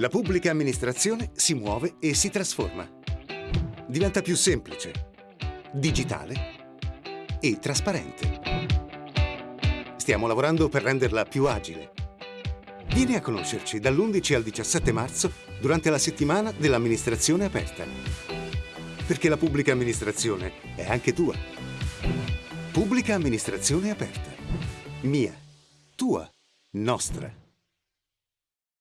La pubblica amministrazione si muove e si trasforma. Diventa più semplice, digitale e trasparente. Stiamo lavorando per renderla più agile. Vieni a conoscerci dall'11 al 17 marzo durante la settimana dell'amministrazione aperta. Perché la pubblica amministrazione è anche tua. Pubblica amministrazione aperta. Mia, tua, nostra.